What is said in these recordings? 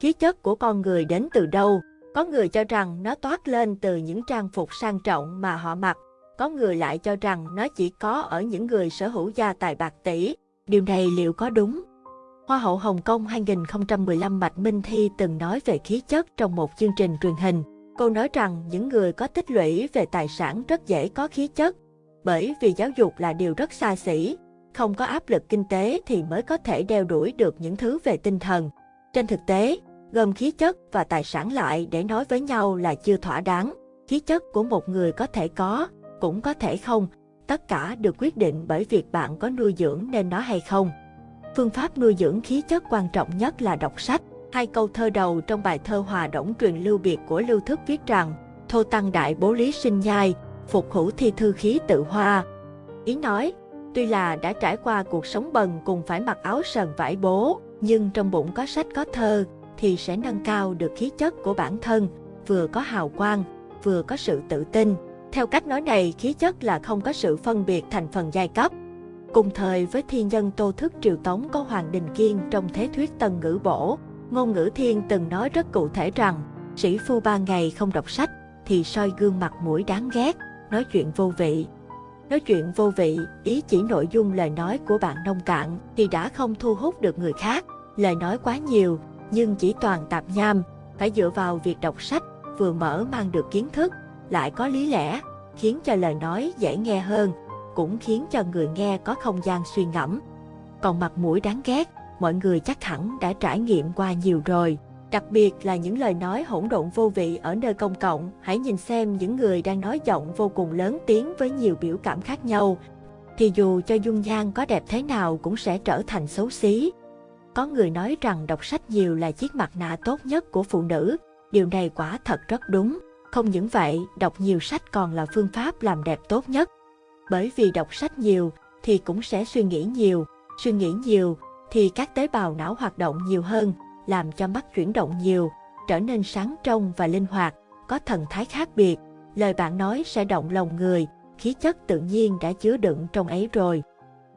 Khí chất của con người đến từ đâu? Có người cho rằng nó toát lên từ những trang phục sang trọng mà họ mặc. Có người lại cho rằng nó chỉ có ở những người sở hữu gia tài bạc tỷ. Điều này liệu có đúng? Hoa hậu Hồng Kông 2015 Bạch Minh Thi từng nói về khí chất trong một chương trình truyền hình. Cô nói rằng những người có tích lũy về tài sản rất dễ có khí chất, bởi vì giáo dục là điều rất xa xỉ, không có áp lực kinh tế thì mới có thể đeo đuổi được những thứ về tinh thần. Trên thực tế, gồm khí chất và tài sản lại để nói với nhau là chưa thỏa đáng. Khí chất của một người có thể có, cũng có thể không, tất cả được quyết định bởi việc bạn có nuôi dưỡng nên nó hay không. Phương pháp nuôi dưỡng khí chất quan trọng nhất là đọc sách. Hai câu thơ đầu trong bài thơ Hòa Đổng truyền lưu biệt của Lưu Thức viết rằng Thô tăng đại bố lý sinh nhai, phục hữu thi thư khí tự hoa. Ý nói, tuy là đã trải qua cuộc sống bần cùng phải mặc áo sờn vải bố, nhưng trong bụng có sách có thơ thì sẽ nâng cao được khí chất của bản thân, vừa có hào quang, vừa có sự tự tin. Theo cách nói này, khí chất là không có sự phân biệt thành phần giai cấp. Cùng thời với thiên nhân Tô Thức Triều Tống có Hoàng Đình Kiên trong thế thuyết Tân Ngữ Bổ, ngôn ngữ thiên từng nói rất cụ thể rằng, sĩ phu ba ngày không đọc sách thì soi gương mặt mũi đáng ghét, nói chuyện vô vị. Nói chuyện vô vị, ý chỉ nội dung lời nói của bạn nông cạn thì đã không thu hút được người khác. Lời nói quá nhiều, nhưng chỉ toàn tạp nham, phải dựa vào việc đọc sách, vừa mở mang được kiến thức, lại có lý lẽ, khiến cho lời nói dễ nghe hơn, cũng khiến cho người nghe có không gian suy ngẫm. Còn mặt mũi đáng ghét, mọi người chắc hẳn đã trải nghiệm qua nhiều rồi. Đặc biệt là những lời nói hỗn độn vô vị ở nơi công cộng, hãy nhìn xem những người đang nói giọng vô cùng lớn tiếng với nhiều biểu cảm khác nhau. Thì dù cho dung nhan có đẹp thế nào cũng sẽ trở thành xấu xí. Có người nói rằng đọc sách nhiều là chiếc mặt nạ tốt nhất của phụ nữ. Điều này quả thật rất đúng. Không những vậy, đọc nhiều sách còn là phương pháp làm đẹp tốt nhất. Bởi vì đọc sách nhiều thì cũng sẽ suy nghĩ nhiều, suy nghĩ nhiều thì các tế bào não hoạt động nhiều hơn, làm cho mắt chuyển động nhiều, trở nên sáng trong và linh hoạt, có thần thái khác biệt. Lời bạn nói sẽ động lòng người, khí chất tự nhiên đã chứa đựng trong ấy rồi.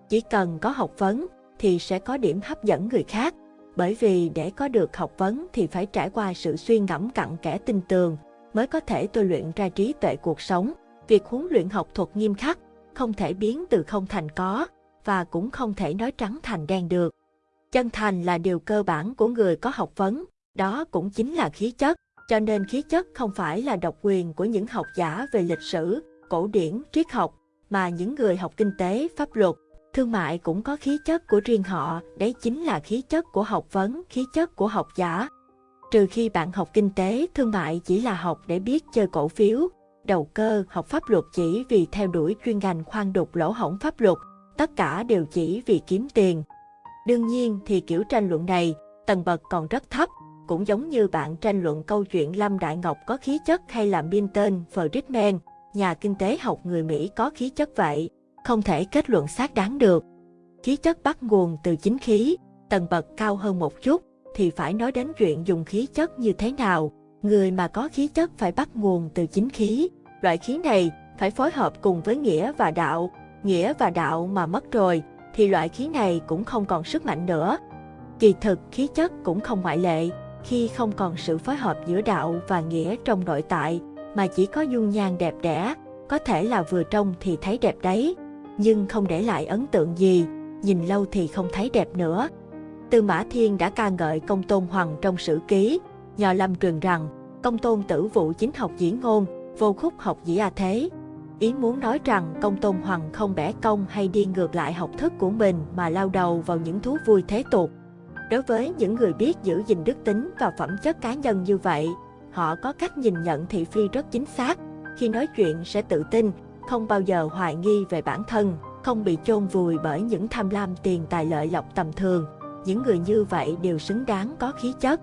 Chỉ cần có học vấn thì sẽ có điểm hấp dẫn người khác, bởi vì để có được học vấn thì phải trải qua sự suy ngẫm cặn kẽ tinh tường, mới có thể tôi luyện ra trí tuệ cuộc sống. Việc huấn luyện học thuật nghiêm khắc, không thể biến từ không thành có, và cũng không thể nói trắng thành đen được. Chân thành là điều cơ bản của người có học vấn, đó cũng chính là khí chất, cho nên khí chất không phải là độc quyền của những học giả về lịch sử, cổ điển, triết học, mà những người học kinh tế, pháp luật, thương mại cũng có khí chất của riêng họ, đấy chính là khí chất của học vấn, khí chất của học giả. Trừ khi bạn học kinh tế, thương mại chỉ là học để biết chơi cổ phiếu, đầu cơ, học pháp luật chỉ vì theo đuổi chuyên ngành khoan đục lỗ hổng pháp luật, tất cả đều chỉ vì kiếm tiền. Đương nhiên thì kiểu tranh luận này, tầng bậc còn rất thấp, cũng giống như bạn tranh luận câu chuyện Lâm Đại Ngọc có khí chất hay là Milton Friedman, nhà kinh tế học người Mỹ có khí chất vậy, không thể kết luận xác đáng được. Khí chất bắt nguồn từ chính khí, tầng bậc cao hơn một chút, thì phải nói đến chuyện dùng khí chất như thế nào. Người mà có khí chất phải bắt nguồn từ chính khí. Loại khí này phải phối hợp cùng với nghĩa và đạo. Nghĩa và đạo mà mất rồi, thì loại khí này cũng không còn sức mạnh nữa. Kỳ thực, khí chất cũng không ngoại lệ, khi không còn sự phối hợp giữa đạo và nghĩa trong nội tại, mà chỉ có dung nhan đẹp đẽ, có thể là vừa trông thì thấy đẹp đấy, nhưng không để lại ấn tượng gì, nhìn lâu thì không thấy đẹp nữa. Tư Mã Thiên đã ca ngợi công tôn hoàng trong sử ký, nhờ lâm truyền rằng, công tôn tử vụ chính học diễn ngôn, vô khúc học dĩ a thế, Ý muốn nói rằng công tôn hoàng không bẻ công hay đi ngược lại học thức của mình mà lao đầu vào những thú vui thế tục. Đối với những người biết giữ gìn đức tính và phẩm chất cá nhân như vậy, họ có cách nhìn nhận thị phi rất chính xác. Khi nói chuyện sẽ tự tin, không bao giờ hoài nghi về bản thân, không bị chôn vùi bởi những tham lam tiền tài lợi lộc tầm thường. Những người như vậy đều xứng đáng có khí chất.